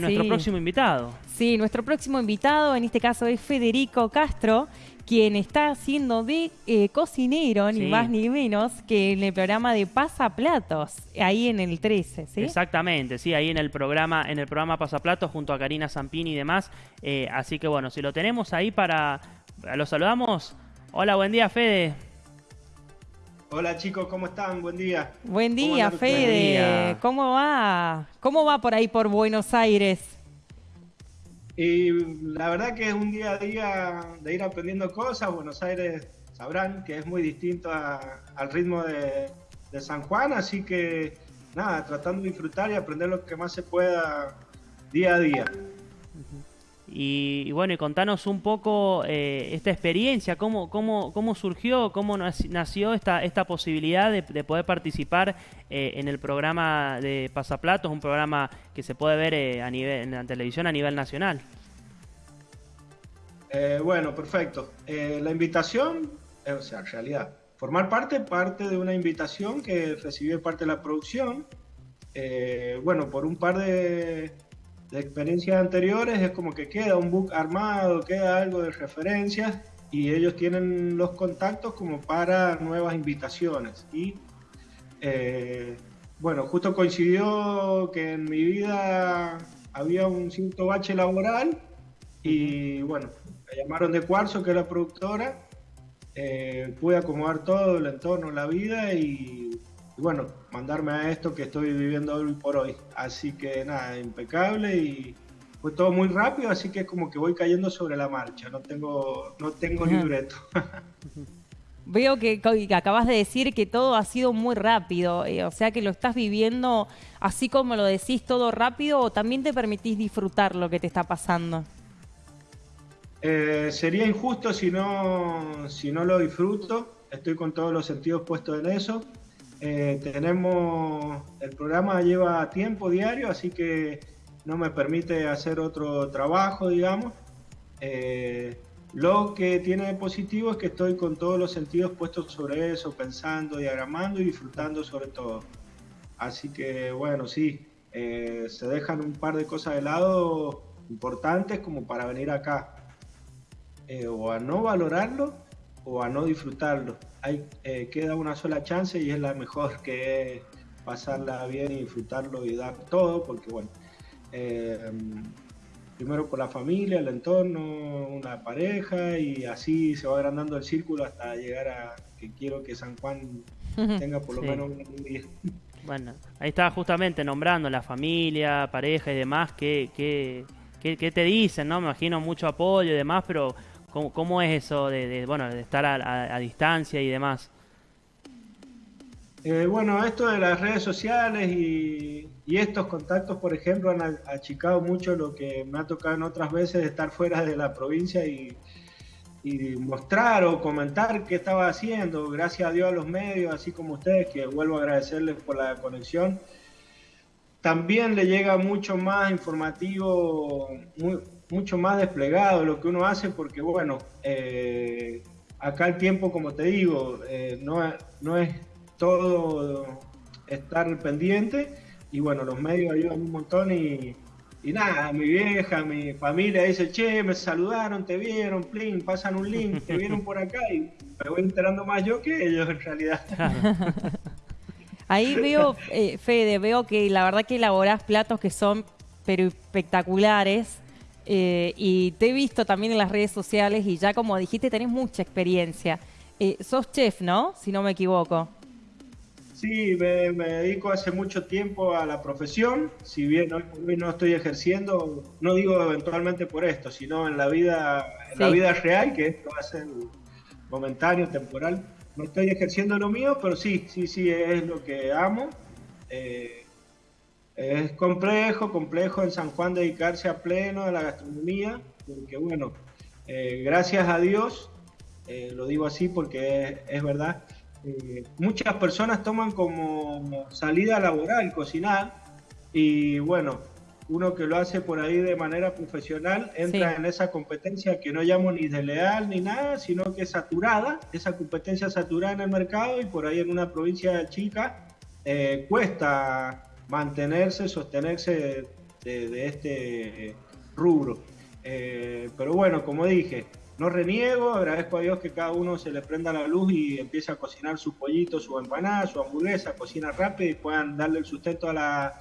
nuestro próximo invitado. Sí, nuestro próximo invitado en este caso es Federico Castro, quien está haciendo de eh, cocinero, ni más ni menos, que en el programa de Pasaplatos, ahí en el 13, ¿sí? Exactamente, sí, ahí en el programa, en el programa Pasaplatos junto a Karina Zampini y demás. Eh, así que bueno, si lo tenemos ahí para. ¿Lo saludamos? Hola, buen día, Fede. Hola chicos, ¿cómo están? Buen día. Buen día, Fede. ¿Cómo va? ¿Cómo va por ahí por Buenos Aires? Y la verdad que es un día a día de ir aprendiendo cosas. Buenos Aires sabrán que es muy distinto al ritmo de, San Juan, así que nada, tratando de disfrutar y aprender lo que más se pueda día a día. Y, bueno, y contanos un poco eh, esta experiencia, cómo, cómo, cómo surgió, cómo nació esta, esta posibilidad de, poder participar eh, en el programa de Pasaplatos, un programa que se puede ver eh, a nivel, en la televisión a nivel nacional. bueno, perfecto. la invitación, o sea, en realidad, formar parte, parte de una invitación que recibí parte de la producción. bueno, por un par de de experiencias anteriores es como que queda un book armado, queda algo de referencias y ellos tienen los contactos como para nuevas invitaciones. Y eh, bueno, justo coincidió que en mi vida había un cierto bache laboral y bueno, me llamaron de Cuarzo, que es la productora, eh, pude acomodar todo el entorno, la vida y y bueno, mandarme a esto que estoy viviendo hoy por hoy. Así que nada, impecable y fue todo muy rápido, así que es como que voy cayendo sobre la marcha, no tengo, no tengo libreto. Veo que, acabas de decir que todo ha sido muy rápido, eh, o sea que lo estás viviendo así como lo decís, todo rápido, o también te permitís disfrutar lo que te está pasando. Eh, sería injusto si no, si no lo disfruto, estoy con todos los sentidos puestos en eso. Eh, tenemos, el programa lleva tiempo diario, así que no me permite hacer otro trabajo, digamos. Eh, lo que tiene de positivo es que estoy con todos los sentidos puestos sobre eso, pensando, diagramando y disfrutando sobre todo. Así que bueno, sí, eh, se dejan un par de cosas de lado importantes como para venir acá. o a no valorarlo o a no disfrutarlo. Hay, eh, queda una sola chance y es la mejor que es pasarla bien y disfrutarlo y dar todo, porque bueno, eh, primero por la familia, el entorno, una pareja y así se va agrandando el círculo hasta llegar a que quiero que San Juan tenga por lo menos un día. Bueno, ahí estaba justamente nombrando la familia, pareja y demás, que, que, que, te dicen, ¿no? Me imagino mucho apoyo y demás, pero ¿Cómo, es eso de, bueno, de estar a, distancia y demás? Eh, bueno, esto de las redes sociales y, estos contactos, por ejemplo, han achicado mucho lo que me ha tocado en otras veces de estar fuera de la provincia y, mostrar o comentar qué estaba haciendo. Gracias a Dios a los medios, así como ustedes, que vuelvo a agradecerles por la conexión. También le llega mucho más informativo, muy, mucho más desplegado lo que uno hace porque, bueno, eh, acá el tiempo, como te digo, eh, no, no es todo estar pendiente y bueno, los medios ayudan un montón y, y nada, mi vieja, mi familia dice, che, me saludaron, te vieron, plin, pasan un link, te vieron por acá y me voy enterando más yo que ellos en realidad. Ahí veo, eh, Fede, veo que la verdad que elaborás platos que son pero espectaculares. Eh, y te he visto también en las redes sociales y ya como dijiste tenés mucha experiencia. Eh, sos chef, ¿no? Si no me equivoco. Sí, me, dedico hace mucho tiempo a la profesión, si bien hoy no estoy ejerciendo, no digo eventualmente por esto, sino en la vida, en la vida real, que esto va a ser momentáneo, temporal. No estoy ejerciendo lo mío, pero sí, sí, sí, es lo que amo. Eh, es complejo, complejo en San Juan dedicarse a pleno a la gastronomía, porque bueno, eh, gracias a Dios, eh, lo digo así porque es, verdad, eh, muchas personas toman como salida laboral cocinar y bueno, uno que lo hace por ahí de manera profesional entra en esa competencia que no llamo ni de leal ni nada, sino que es saturada, esa competencia saturada en el mercado y por ahí en una provincia chica cuesta mantenerse, sostenerse de, este rubro. Eh, pero bueno, como dije, no reniego, agradezco a Dios que cada uno se le prenda la luz y empiece a cocinar su pollito, su empanada, su hamburguesa, cocina rápido y puedan darle el sustento a la,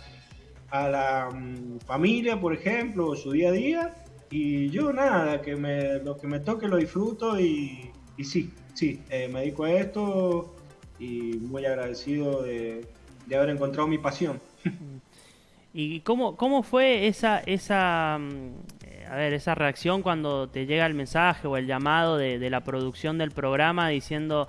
a la mm, familia, por ejemplo, o su día a día. Y yo nada, que me, lo que me toque lo disfruto y, y sí, sí, eh, me dedico a esto y muy agradecido de, de haber encontrado mi pasión. ¿Y cómo, cómo fue esa, esa, mm, a ver, esa reacción cuando te llega el mensaje o el llamado de, la producción del programa diciendo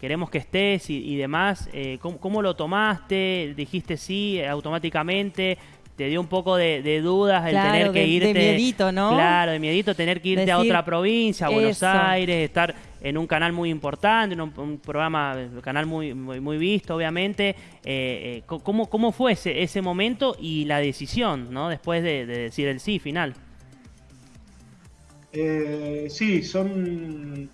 queremos que estés y, demás? Eh, ¿cómo, lo tomaste? ¿Dijiste sí automáticamente? ¿Te dio un poco de, dudas el tener que irte? De miedito, ¿no? Claro, de miedito tener que irte a otra provincia, a Buenos Aires, estar en un canal muy importante, en un, programa, un canal muy, muy, visto, obviamente. Eh, eh ¿cómo, ¿Cómo fue ese, ese momento y la decisión, ¿no? Después de, decir el sí final. Eh, sí, son.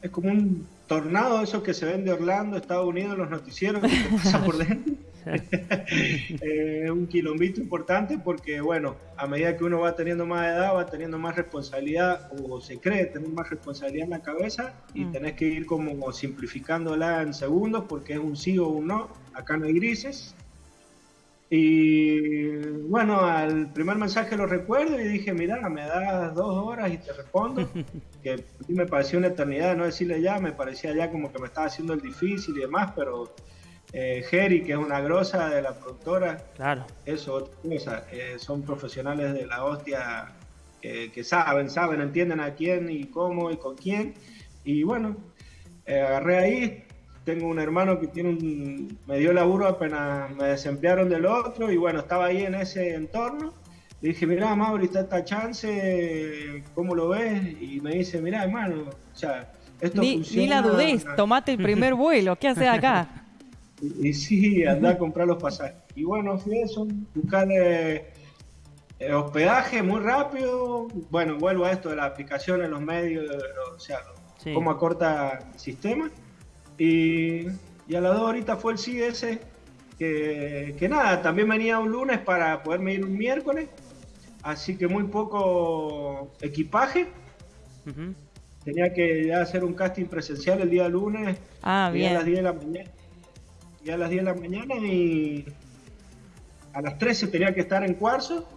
Es como un tornado, esos que se ven de Orlando, Estados Unidos, los noticieros, que pasa por dentro. Es un quilombito importante porque, bueno, a medida que uno va teniendo más edad, va teniendo más responsabilidad o se cree tener más responsabilidad en la cabeza y mm. tenés que ir como simplificándola en segundos porque es un sí o un no, acá no hay grises. Y bueno, al primer mensaje lo recuerdo y dije, mira, me das dos horas y te respondo. que a mí me pareció una eternidad no decirle ya, me parecía ya como que me estaba haciendo el difícil y demás, pero eh, Jerry, que es una grosa de la productora, claro. eso, eh, son profesionales de la hostia que, saben, saben, entienden a quién y cómo y con quién. Y bueno, eh, agarré ahí, tengo un hermano que tiene un, me dio laburo apenas me desemplearon del otro y bueno, estaba ahí en ese entorno. Le dije, mira, Mauri, está esta chance, ¿cómo lo ves? Y me dice, mira, hermano, o sea, esto ni, funciona. Ni la dudés, tomate el primer vuelo, ¿qué haces acá? Y, sí, andá a comprar los pasajes. Y bueno, fui eso, buscar eh, hospedaje muy rápido. Bueno, vuelvo a esto de la aplicación en los medios, o sea, cómo acorta el sistema. Y, a las dos horitas fue el ese, que, que, nada, también venía un lunes para poderme ir un miércoles. Así que muy poco equipaje. Tenía que hacer un casting presencial el día lunes. Ah, bien. A las 10 de la mañana ya a las 10 de la mañana y a las 13 tenía que estar en cuarzo.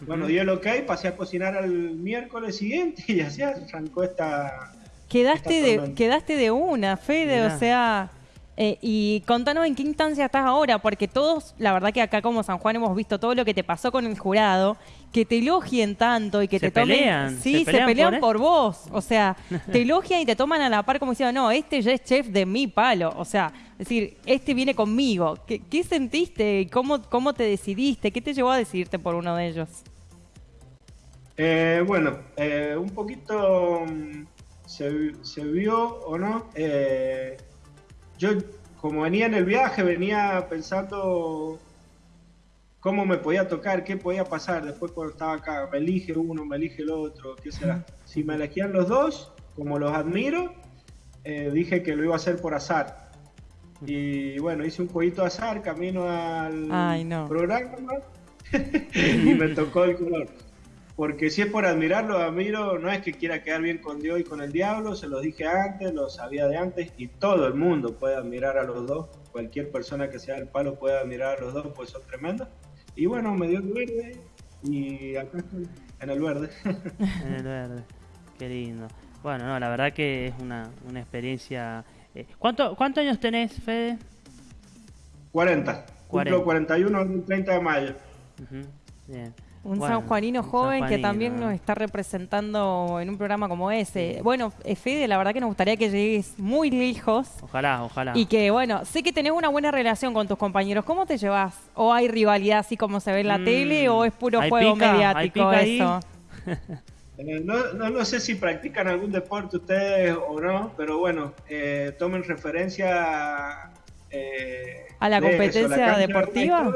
Bueno, dio el ok, pasé a cocinar al miércoles siguiente y así arrancó esta. Quedaste, de, quedaste de una, Fede, o sea. Eh, y contanos en qué instancia estás ahora, porque todos, la verdad que acá como San Juan hemos visto todo lo que te pasó con el jurado, que te elogien tanto y que te tomen... Sí, se pelean, por, vos. O sea, te elogian y te toman a la par como diciendo, no, este ya es chef de mi palo. O sea, es decir, este viene conmigo. ¿Qué, qué sentiste? ¿Cómo, ¿Cómo te decidiste? ¿Qué te llevó a decidirte por uno de ellos? Eh, bueno, eh, un poquito mm, se, se, vio o no. Eh, yo, como venía en el viaje, venía pensando cómo me podía tocar, qué podía pasar. Después cuando estaba acá, me elige uno, me elige el otro, qué será. Si me elegían los dos, como los admiro, eh, dije que lo iba a hacer por azar. Y bueno, hice un jueguito azar, camino al programa y me tocó el color. Porque si es por admirarlo, admiro, no es que quiera quedar bien con Dios y con el diablo, se los dije antes, lo sabía de antes, y todo el mundo puede admirar a los dos. Cualquier persona que sea del palo puede admirar a los dos, pues son tremendos. Y bueno, me dio el verde y acá estoy, en el verde. en el verde, qué lindo. Bueno, no, la verdad que es una, una experiencia... Eh, ¿cuánto, ¿Cuántos años tenés, Fede? 40. 40. Cumplo 41 el 30 de mayo. Bien. Un sanjuanino joven que también nos está representando en un programa como ese. Bueno, eh, Fede, la verdad que nos gustaría que llegues muy lejos. Ojalá, ojalá. Y que, bueno, sé que tenés una buena relación con tus compañeros. ¿Cómo te llevas? ¿O hay rivalidad así como se ve en la mm, tele o es puro juego mediático eso? Eh, no, no, sé si practican algún deporte ustedes o no, pero bueno, eh, tomen referencia a la competencia deportiva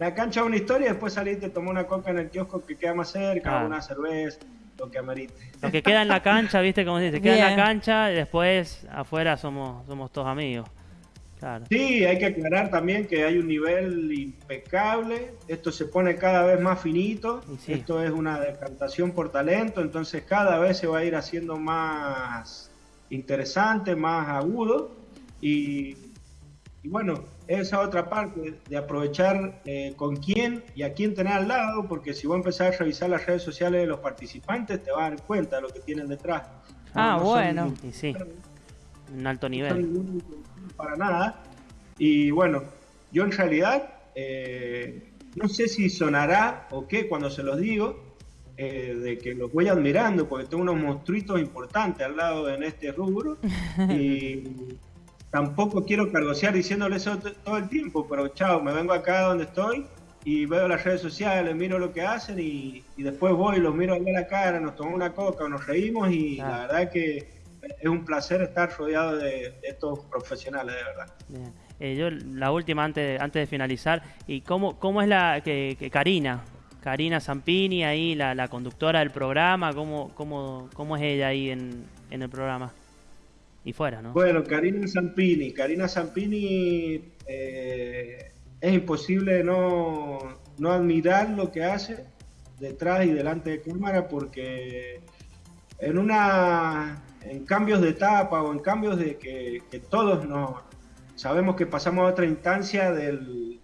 la cancha una historia, después saliste, tomó una coca en el kiosco que queda más cerca, una cerveza, lo que amerite. Lo que queda en la cancha, viste, como dice, queda en la cancha y después afuera somos, somos todos amigos. Sí, hay que aclarar también que hay un nivel impecable, esto se pone cada vez más finito, esto es una decantación por talento, entonces cada vez se va a ir haciendo más interesante, más agudo y, bueno, esa otra parte de aprovechar eh, con quién y a quién tener al lado, porque si vos empezás a revisar las redes sociales de los participantes te vas a dar cuenta de lo que tienen detrás. Ah, bueno. y sí, un alto nivel para nada. Y bueno, yo en realidad eh, no sé si sonará o qué cuando se los digo, eh, de que los voy admirando, porque tengo unos monstruitos importantes al lado en este rubro. y tampoco quiero cargosear diciéndole eso todo el tiempo, pero chao, me vengo acá donde estoy y veo las redes sociales, miro lo que hacen y, después voy y los miro a la cara, nos tomamos una coca, nos reímos y la verdad que es un placer estar rodeado de, estos profesionales, de verdad. Eh, yo, la última, antes, antes de finalizar, ¿y cómo, cómo es la que, Karina? Karina Zampini, ahí la, conductora del programa, ¿cómo, cómo, cómo es ella ahí en, el programa? Y fuera, ¿no? Bueno, Karina Zampini. Karina Zampini eh, es imposible no, no admirar lo que hace detrás y delante de cámara porque en una en cambios de etapa o en cambios de que, todos no sabemos que pasamos a otra instancia del,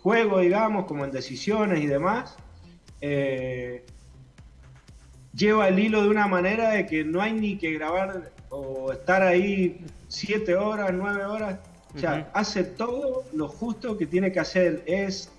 juego, digamos, como en decisiones y demás, eh, lleva el hilo de una manera de que no hay ni que grabar o estar ahí siete horas, nueve horas. O sea, hace todo lo justo que tiene que hacer. Es,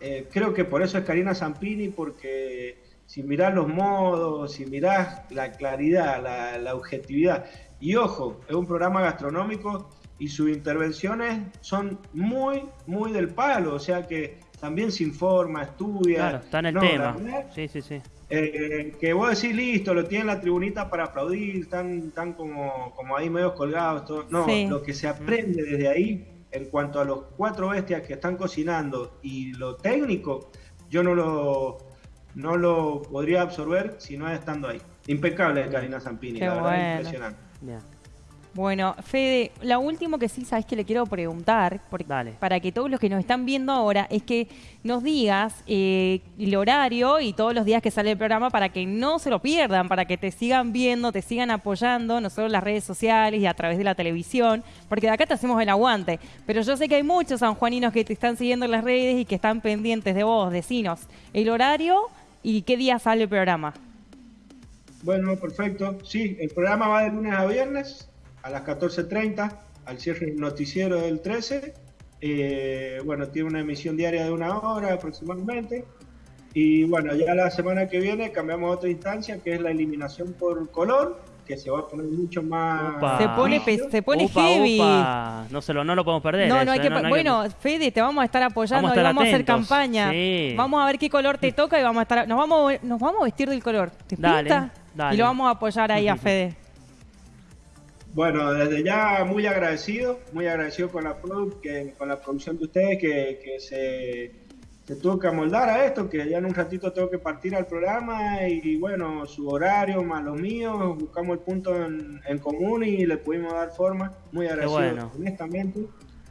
eh, creo que por eso es Karina Zampini, porque si mirás los modos, si mirás la claridad, la, objetividad. Y ojo, es un programa gastronómico y sus intervenciones son muy, muy del palo, o sea que también se informa, estudia. Claro, está en el tema. sí, sí, sí. Eh, que vos decís, listo, lo tienen la tribunita para aplaudir, están, están como, como ahí medio colgados. Todo. No, lo que se aprende desde ahí, en cuanto a los cuatro bestias que están cocinando y lo técnico, yo no lo, no lo podría absorber si no estando ahí. Impecable Karina Zampini, la verdad, impresionante. Bueno, Fede, lo último que sí sabes que le quiero preguntar, porque, para que todos los que nos están viendo ahora, es que nos digas eh, el horario y todos los días que sale el programa para que no se lo pierdan, para que te sigan viendo, te sigan apoyando, no solo en las redes sociales y a través de la televisión, porque de acá te hacemos el aguante. Pero yo sé que hay muchos sanjuaninos que te están siguiendo en las redes y que están pendientes de vos, decinos. El horario ¿Y qué día sale el programa? Bueno, perfecto. Sí, el programa va de lunes a viernes a las 14.30 al cierre del noticiero del 13. Eh, bueno, tiene una emisión diaria de una hora aproximadamente. Y bueno, ya la semana que viene cambiamos a otra instancia que es la eliminación por color que se va a poner mucho más. Se pone, se pone heavy. No, se lo, no lo podemos perder. No, no hay que, bueno, Fede, te vamos a estar apoyando vamos a vamos a hacer campaña. Vamos a ver qué color te toca y vamos a estar. Nos vamos, nos vamos a vestir del color. ¿Te dale, Y lo vamos a apoyar ahí a Fede. Bueno, desde ya muy agradecido, muy agradecido con la, que, con la producción de ustedes que, que se se tuvo que amoldar a esto, que ya en un ratito tengo que partir al programa y bueno, su horario más los míos, buscamos el punto en, común y le pudimos dar forma. Muy agradecido, honestamente.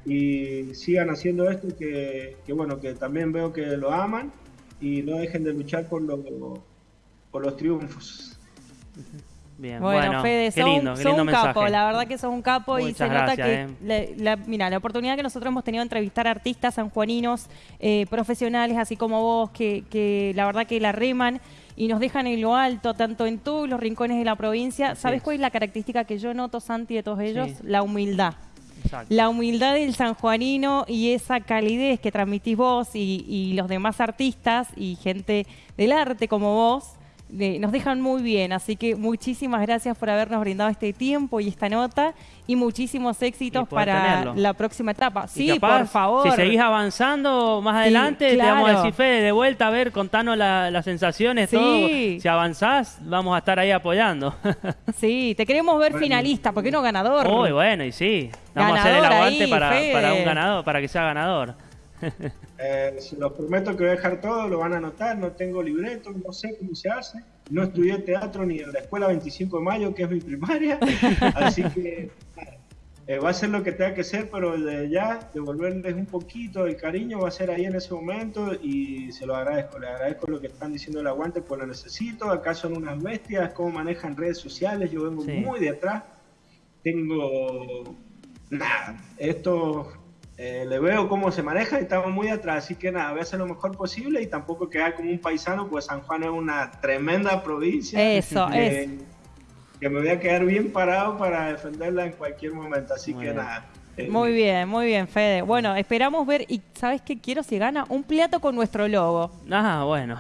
Y sigan haciendo esto, que, que, bueno, que también veo que lo aman y no dejen de luchar por, lo, por los triunfos. Bueno, Fede, sos, un capo, la verdad que sos un capo y se nota que, eh. la, mira, la oportunidad que nosotros hemos tenido de entrevistar artistas sanjuaninos, eh, profesionales, así como vos, que, la verdad que la reman y nos dejan en lo alto, tanto en todos los rincones de la provincia. ¿Sabes cuál es la característica que yo noto, Santi, de todos ellos? La humildad. La humildad del sanjuanino y esa calidez que transmitís vos y, y los demás artistas y gente del arte como vos nos dejan muy bien. Así que muchísimas gracias por habernos brindado este tiempo y esta nota y muchísimos éxitos para la próxima etapa. Sí, por favor. Si seguís avanzando más adelante, te vamos a decir, Fede, de vuelta a ver, contanos las sensaciones, todo. Si avanzás, vamos a estar ahí apoyando. sí, te queremos ver finalista, ¿por qué no ganador? Uy, bueno, y sí. Vamos a hacer el aguante para, para, un ganador, para que sea ganador. Eh, se los prometo que voy a dejar todo, lo van a anotar, no tengo libreto, no sé cómo se hace, no estudié teatro ni en la escuela 25 de mayo, que es mi primaria, así que eh, va a ser lo que tenga que ser, pero de ya devolverles un poquito el cariño va a ser ahí en ese momento y se lo agradezco. Les agradezco lo que están diciendo el aguante, pues lo necesito. Acá son unas bestias, cómo manejan redes sociales. Yo vengo muy de atrás. Tengo nada. Esto eh, le veo cómo se maneja y estamos muy atrás. Así que nada, voy a hacer lo mejor posible y tampoco quedar como un paisano, pues San Juan es una tremenda provincia. Eso, es que me voy a quedar bien parado para defenderla en cualquier momento. Así que nada. Eh, muy bien, muy bien, Fede. Bueno, esperamos ver, y ¿sabes qué quiero? Si gana un plato con nuestro logo. Ah, bueno.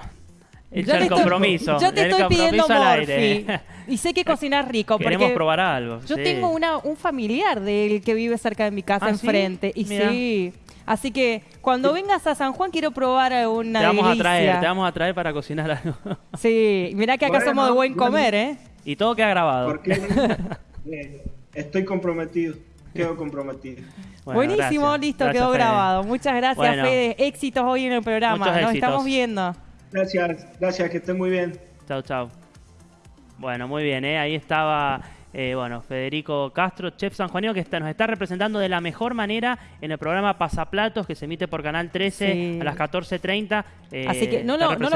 El compromiso. yo te estoy pidiendo Morphy. Y sé que cocinar rico. Queremos probar algo. Yo tengo una, un familiar del que vive cerca de mi casa, ah, enfrente. Y sí. Así que cuando vengas a San Juan quiero probar una Te vamos a traer, te vamos a traer para cocinar algo. Sí, mirá que acá somos de buen comer, ¿eh? Y todo queda grabado. Porque eh, estoy comprometido. Quedo comprometido. Buenísimo, listo, quedó grabado. Muchas gracias, Fede. Éxitos hoy en el programa. Nos estamos viendo. Gracias, gracias, que estén muy bien. Chao, chao. Bueno, muy bien, ¿eh? ahí estaba eh, bueno, Federico Castro, chef sanjuanino, que está, nos está representando de la mejor manera en el programa Pasaplatos, que se emite por Canal 13 a las 14.30. Así que no, no, no